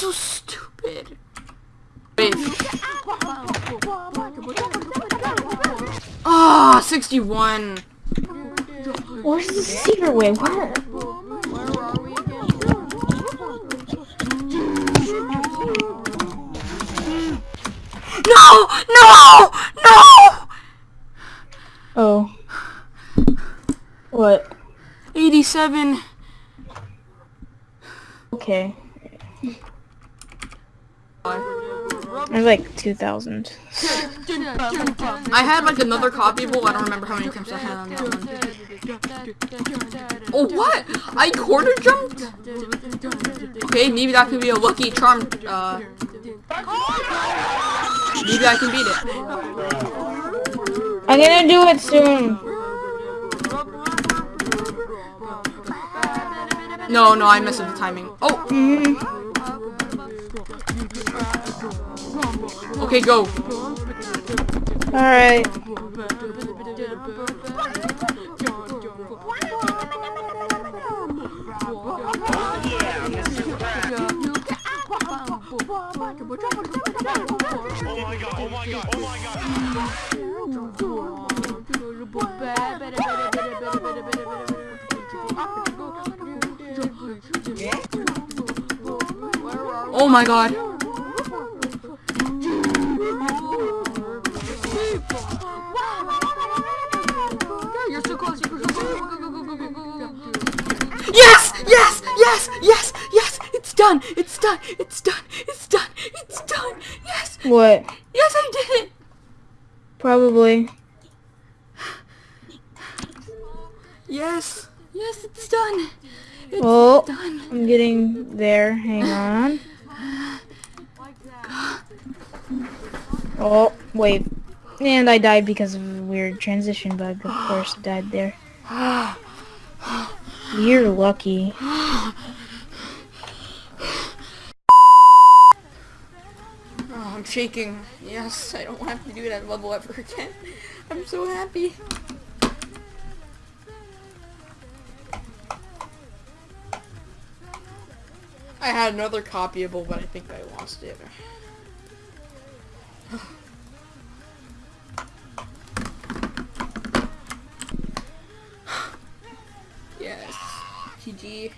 so stupid. Wait. Ah, 61. Where's the secret way? Where? No! No! No! Oh. What? 87. Okay. There's like 2,000. I had like another copy copyable. I don't remember how many attempts I had on that one. Oh, what? I quarter jumped? Okay, maybe that could be a lucky charm. Uh, maybe I can beat it. I'm gonna do it soon. No, no, I messed up the timing. Oh, Mm. Okay, go. Alright. Oh my god, oh my god, oh my god. Oh my god. Done! It's done! It's done! It's done! It's done! Yes! What? Yes, I did it! Probably. Yes! Yes, it's done! It's Oh, done! I'm getting there. Hang on. Oh, wait. And I died because of a weird transition bug. Of course, died there. You're lucky. Oh, I'm shaking. Yes, I don't have to do that level ever again. I'm so happy. I had another copyable, but I think I lost it. yes. GG.